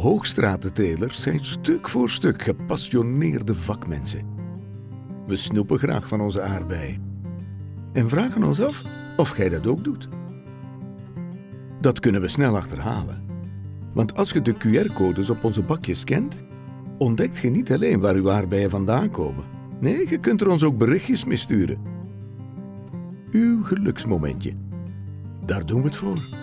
Hoogstratentelers zijn stuk voor stuk gepassioneerde vakmensen. We snoepen graag van onze aardbeien. En vragen ons af of Gij dat ook doet. Dat kunnen we snel achterhalen. Want als je de QR-codes op onze bakjes scant, ontdekt je niet alleen waar uw aardbeien vandaan komen. Nee, je kunt er ons ook berichtjes mee sturen. Uw geluksmomentje. Daar doen we het voor.